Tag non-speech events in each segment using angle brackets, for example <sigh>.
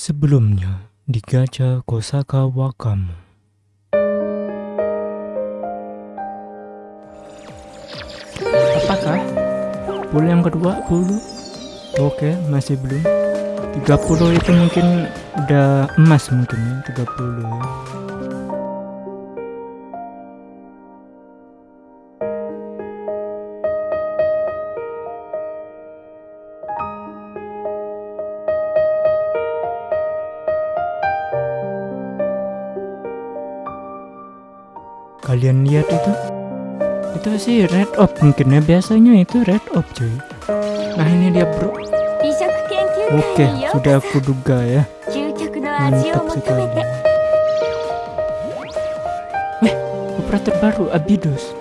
Sebelumnya di Gacha Kosaka Wakamu. Apakah? Pool yang kedua dulu? Oke, masih belum. 30 itu mungkin udah emas mungkin ya, 30 ya. kalian lihat itu? Itu sih red op mungkin ya biasanya itu red op cuy. Nah ini dia bro. Oke sudah aku duga ya. Mantap sekali. Eh operator baru Abidos.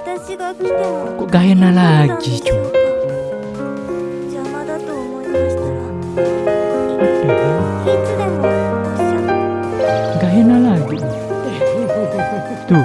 おっしゃ Gaena lagi. Tuh.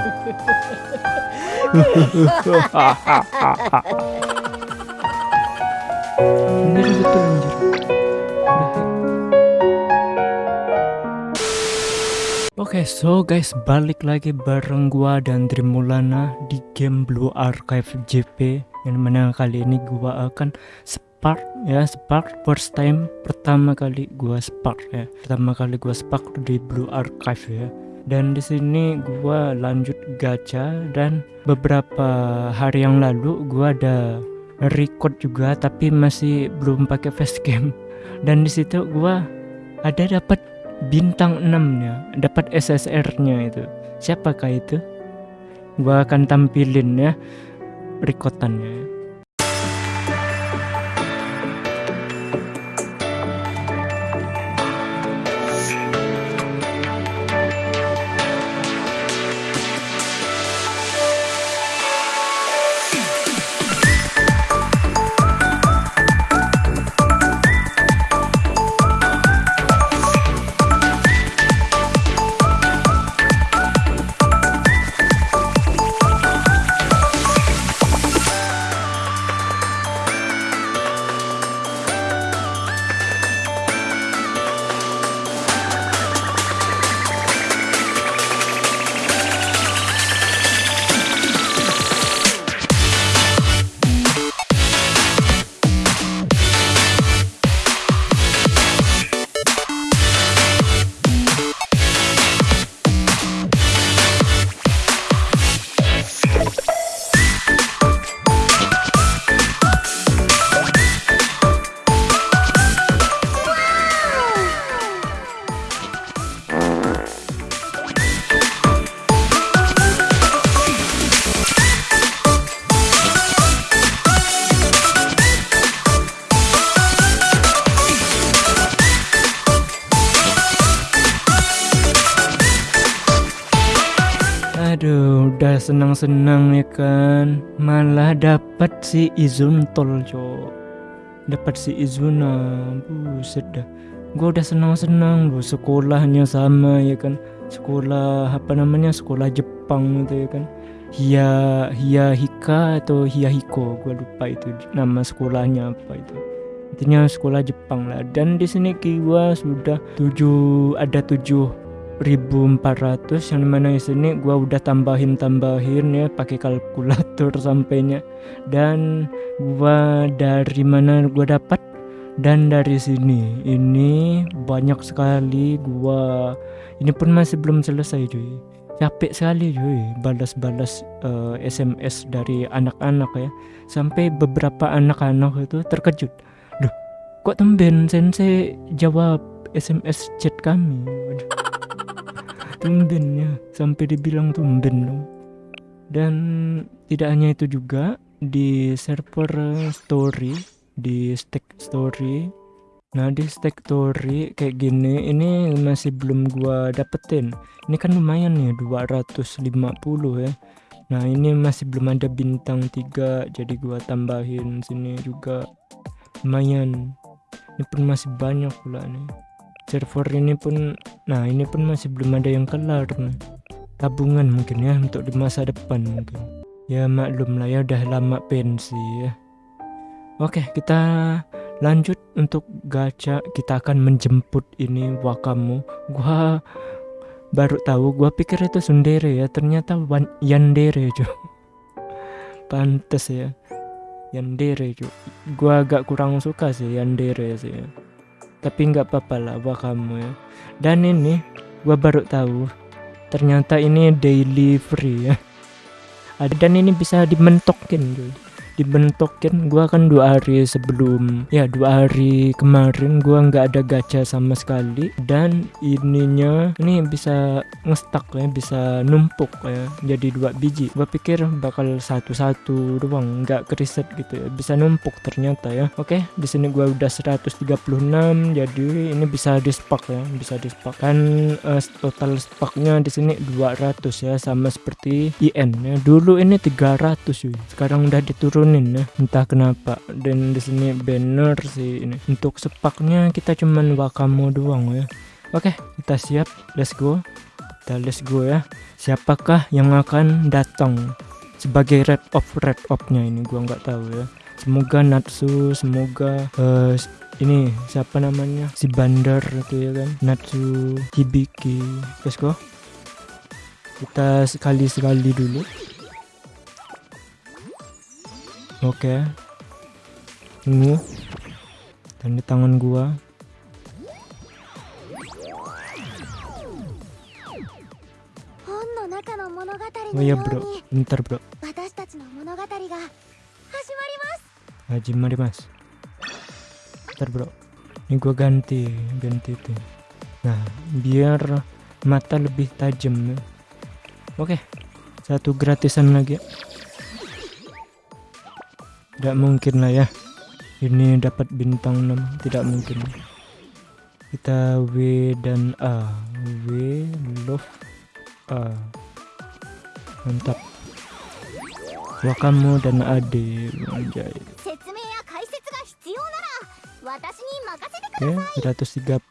Oke, so guys, balik lagi bareng gua dan Trimulana di game Blue Archive JP yang mana kali ini gua akan spark ya, spark first time pertama kali gua spark ya. Pertama kali gua spark di Blue Archive ya. Dan di sini gua lanjut gacha dan beberapa hari yang lalu gua ada record juga tapi masih belum pakai facecam. Dan di situ gua ada dapat bintang 6-nya, dapat SSR-nya itu. Siapakah itu? Gua akan tampilin ya rekotannya. Senang-senang ya kan. Malah dapat si Izun tol, Cok. Dapat si Izuna. Buset dah. Gua udah senang-senang lu sekolahnya sama ya kan. Sekolah apa namanya? Sekolah Jepang itu ya kan. Hia Hia Hika atau Hia Hiko, gua lupa itu nama sekolahnya apa itu. Intinya sekolah Jepang lah. Dan di sini gua sudah tujuh ada tujuh 1400 yang di mana di sini gua udah tambahin tambahin ya pakai kalkulator <laughs> sampainya. Dan gua dari mana gua dapat? Dan dari sini. Ini banyak sekali gua. Ini pun masih belum selesai cuy. Capek sekali cuy balas-balas eh, SMS dari anak-anak ya. Sampai beberapa anak-anak itu terkejut. Duh kok tumben sensei jawab SMS chat kami? Waduh tumben ya sampai dibilang tumben dong. Dan tidak hanya itu juga di server story di stack story. Nah di stack story kayak gini ini masih belum gua dapetin. Ini kan lumayan nih 250 ya. Nah ini masih belum ada bintang 3 jadi gua tambahin sini juga. Lumayan. Ini pun masih banyak pula nih server ini pun nah ini pun masih belum ada yang kelar nih tabungan mungkin ya untuk di masa depan mungkin. Ya maklum lah ya udah lama pensi ya. Oke kita lanjut untuk gacha. Kita akan menjemput ini wakamu. Gua baru tahu gua pikir itu sundere ya. Ternyata wan- yandere cuy pantes ya. Yandere cuy gua agak kurang suka sih yandere sih ya. Tapi nggak apa-apa lah wakamu ya. Dan ini gua baru tahu. Ternyata ini daily free ya. Dan ini bisa dimentokin cuy dibentokin gua kan dua hari sebelum ya dua hari kemarin gua nggak ada gacha sama sekali. Dan ininya ini bisa ngestak ya bisa numpuk ya jadi dua biji. Gua pikir bakal satu-satu doang nggak keriset gitu ya bisa numpuk ternyata ya. Oke di sini gua udah 136 jadi ini bisa di spark ya bisa di spark kan eh, total sparknya di sini 200 ya sama seperti IN ya. Dulu ini 300 cuy. Sekarang udah diturunin ya. Entah kenapa. Dan di sini banner sih ini. Untuk sepaknya kita cuman wakamu doang ya. Oke kita siap. Let's go. Kita let's go ya. Siapakah yang akan datang? Sebagai red of red of-nya ini gua nggak tahu ya. Semoga Natsu semoga eh, ini siapa namanya? Si bandar itu ya kan? Natsu Hibiki. Let's go. Kita sekali sekali dulu Oke. Ini. Dan di tangan gua. Oh iya bro, bentar bro. mas Bentar bro. Ini gua ganti, ganti itu. Nah, biar mata lebih tajam. Oke. Satu gratisan lagi tidak mungkin lah ya. Ini dapat bintang 6 tidak mungkin. Kita W dan A. W love A. Mantap. Wakamu dan Ade Anjay. Oke, okay, 138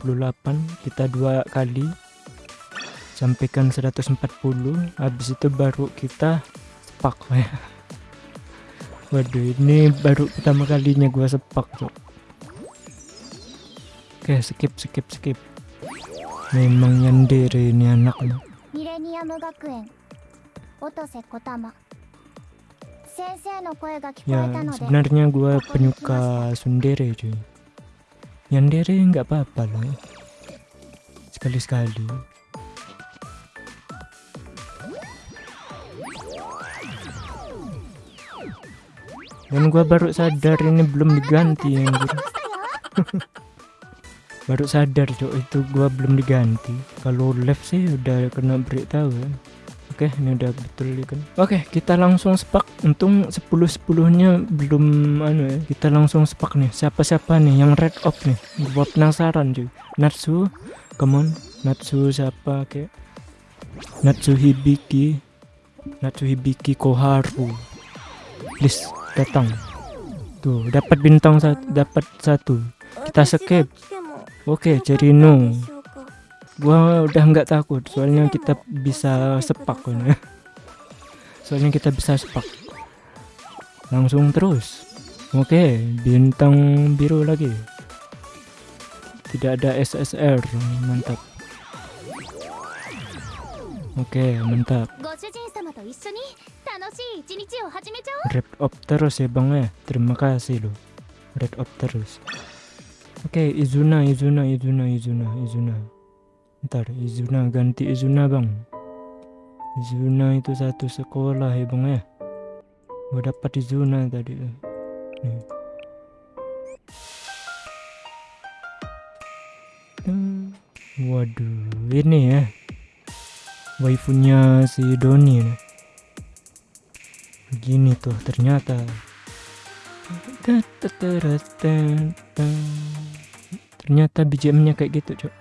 kita dua kali. Sampaikan 140 habis itu baru kita sepak ya. Waduh, ini baru pertama kalinya gue sepak, cok. Oke, skip, skip, skip. Memang nyender ini anak lo. Ya, sebenarnya gue penyuka sundere, cuy. Nyandere nggak apa-apa loh, Sekali-sekali. Dan gua baru sadar ini belum diganti anjir. <laughs> Baru sadar cok itu gua belum diganti. Kalau left sih udah kena break tahu kan oke ini udah betul ya kan? Oke kita langsung spak untung 10 10 nya belum anu ya. Kita langsung spak nih. Siapa siapa nih yang red up nih? Gua penasaran cuy. Natsu come on. Natsu siapa kayak Natsu Hibiki. Natsu Hibiki Koharu. Please datang. Tuh dapat bintang satu dapat satu. Kita skip. Oke jadi no. Gua udah nggak takut soalnya kita bisa sepak kan <laughs> ya soalnya kita bisa sepak. Langsung terus. Oke bintang biru lagi. Tidak ada SSR mantap Oke, mantap. Red up terus ya bang ya. Terima kasih lo. Red up terus. Oke, okay, Izuna, Izuna, Izuna, Izuna, Izuna. Ntar Izuna ganti Izuna bang. Izuna itu satu sekolah ya bang ya. Gue dapat Izuna tadi. Eh. Nih. Hmm. Waduh, ini ya waifunya si Doni nih Begini tuh ternyata. Ternyata BGM-nya kayak gitu, Cok.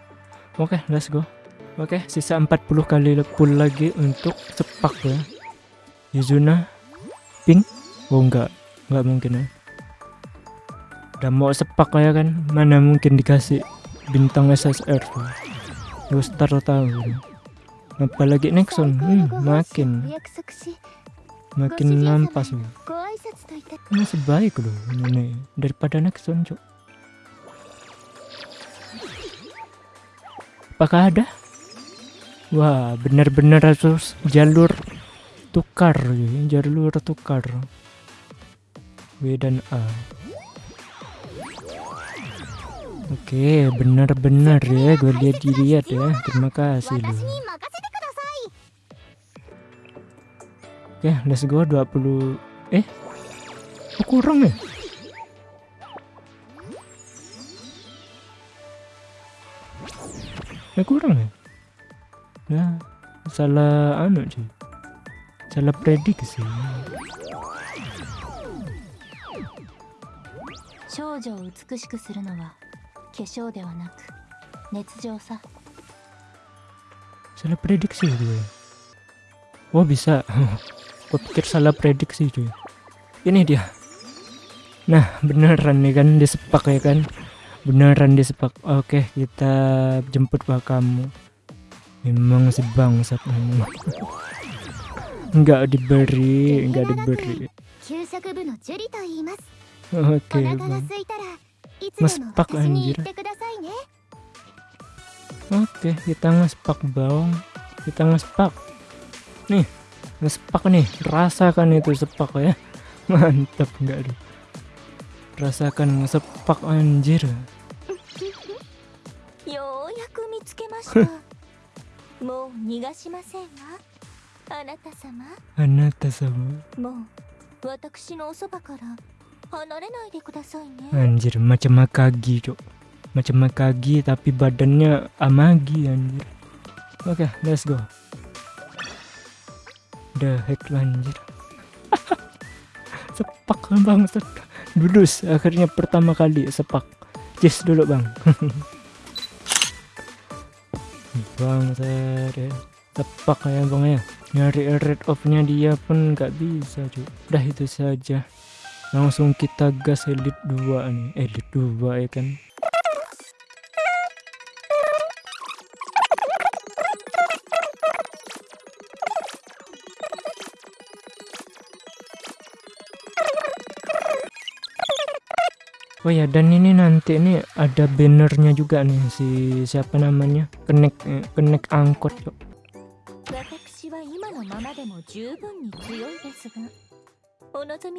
Oke, let's go. Oke, sisa 40 kali pull lagi untuk sepak ya. Yuzuna pink. Oh enggak, enggak mungkin ya. Udah mau sepak ya kan, mana mungkin dikasih bintang SSR tuh. Gue start tahu apalagi Nexon hmm, makin makin nampas loh masih baik loh ini daripada Nexon cok apakah ada? Wah benar-benar harus jalur tukar ya. jalur tukar. W dan A. Oke, okay, benar-benar ya, gue lihat dilihat ya. ya. Terima kasih loh. Oke, let's go 20 Eh. Kok kurang ya? Eh kurang ya? Nah, salah anu sih. Salah prediksi. 少女を美しくするのは化粧ではなく熱情さ Salah prediksi gue. Oh bisa. <laughs> aku pikir salah prediksi cuy. Ini dia. Nah beneran nih kan disepak ya kan? Beneran disepak. Oke kita jemput pak kamu. Memang sebangsat kamu nggak diberi nggak diberi. Oke bang anjir. Oke kita ngespak bawang. Kita ngespak. Nih sepak nih rasakan itu sepak ya. <laughs> Mantap enggak tuh rasakan sepak anjir. Anjir macam Makagi cok. Macam Makagi tapi badannya Amagi anjir. Oke okay, let's go. The heck lah, anjir. sepak bang Dudus akhirnya pertama kali sepak. Cheers dulu bang. <laughs> bang saya sepak ya bang ya. Nyari red off nya dia pun nggak bisa cuy. Udah itu saja langsung kita gas elite 2 nih elite 2 ya kan Oh ya dan ini nanti ini ada bannernya juga nih si siapa namanya kenek eh, kenek angkot yuk.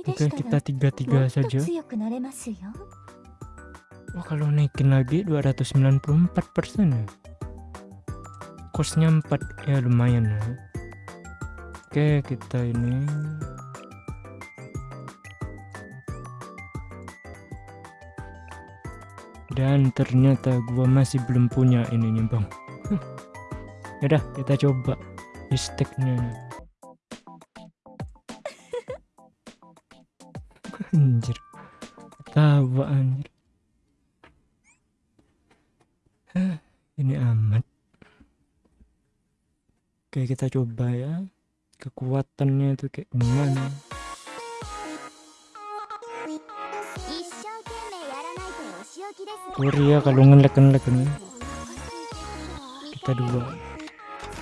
Oke kita tiga tiga saja. Wah oh, kalau naikin lagi 294 persen ya. Kosnya 4 ya lumayan ya. Oke kita ini Dan ternyata gua masih belum punya ininya bang Yaudah kita coba Isteknya <laughs> Anjir Tawa anjir ini amat. Oke, kita coba ya. Kekuatannya itu kayak gimana? Korea kalau ngelag-ngelag nih kita dua.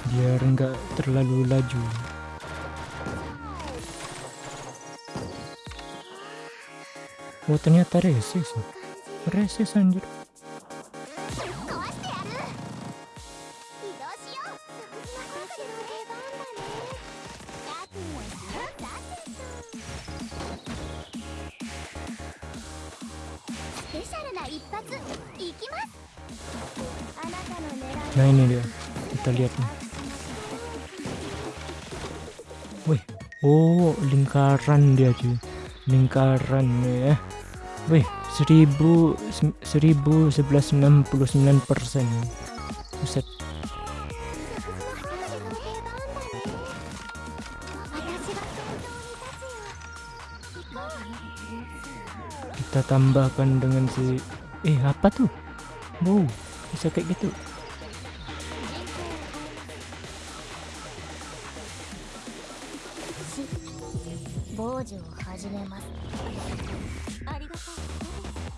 Biar nggak terlalu laju. Oh ternyata resis, resis anjir. Nah ini dia. Kita lihat nih. Wih, oh lingkaran dia cuy. Lingkaran ya. Wih, seribu seribu sebelas enam puluh sembilan persen. Buset. kita tambahkan dengan si eh apa tuh wow bisa kayak gitu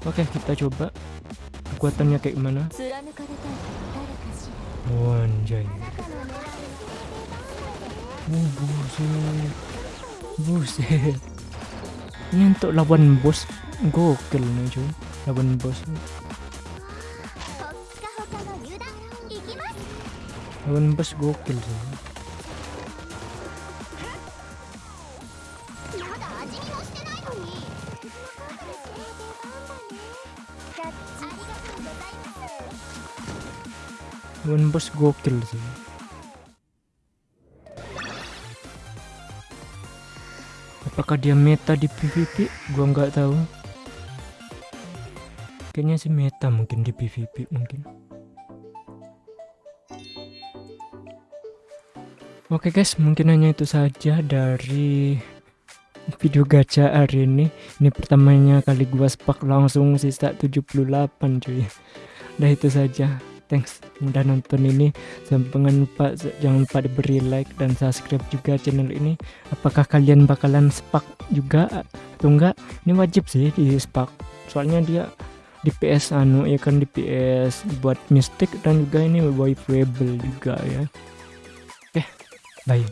Oke, okay, kita coba kekuatannya kayak gimana. Wanjay. Oh, buset. Buset ini untuk lawan bos gokil nih cuy. Lawan bos. Lawan bos gokil sih lawan bos gokil sih Apakah dia meta di PvP? Gua nggak tahu. Kayaknya sih meta mungkin di PvP mungkin. Oke guys, mungkin hanya itu saja dari video gacha hari ini. Ini pertamanya kali gua spak langsung sisa 78 cuy. Udah itu saja. Thanks udah nonton ini. Jangan lupa jangan lupa diberi like dan subscribe juga channel ini. Apakah kalian bakalan spak juga atau enggak? Ini wajib sih di spak. Soalnya dia di PS anu ya kan di PS buat mistik dan juga ini wipeable juga ya. Oke, bye.